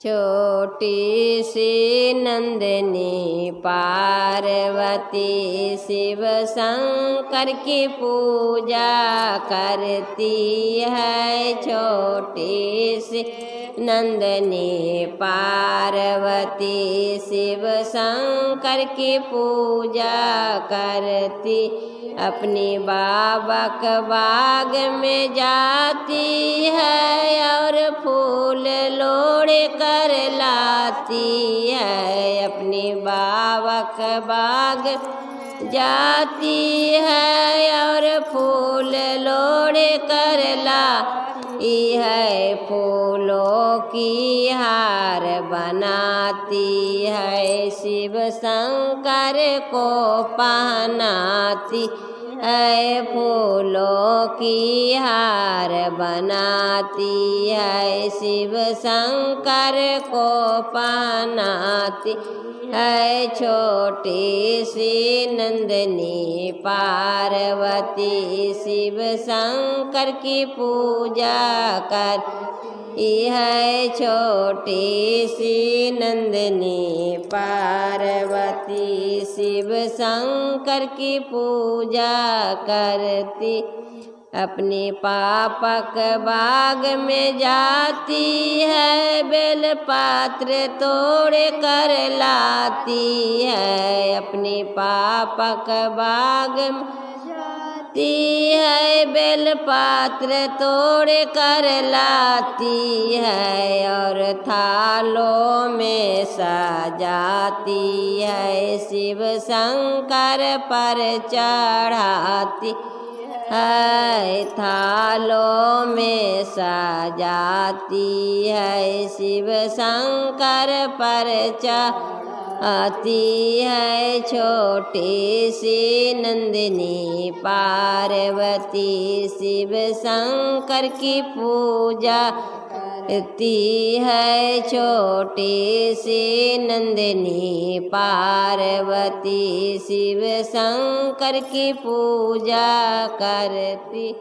छोटी सी नंदनी पार्वती शिव शंकर की पूजा करती है। छोटी सी नंदनी पार्वती शिव शंकर की पूजा करती, अपनी बाबक बाग में जाती है। लाती है अपने बाबा के बाग। जाती है और फूल लोड़े कर ला है, फूलों की हार बनाती है, शिव शंकर को पहनाती है फूलों की हार बनाती है, शिव शंकर को पहनाती है, छोटी सी नंदनी पार्वती, शिव शंकर की पूजा कर है छोटी सी नंदनी पार्वती शिव शंकर की पूजा करती, अपने पापक बाग में जाती है, बेल पात्र तोड़ कर लाती है, अपने पापक बाग में जाती है, बेल पात्र तोड़ कर लाती है और थालों में सजाती है, शिव शंकर पर चढ़ाती है, थालों में सजाती है, शिव शंकर पर आती है छोटी सी नंदिनी, पार्वती शिव शंकर की पूजा करती है छोटी सी नंदिनी, पार्वती शिव शंकर की पूजा करती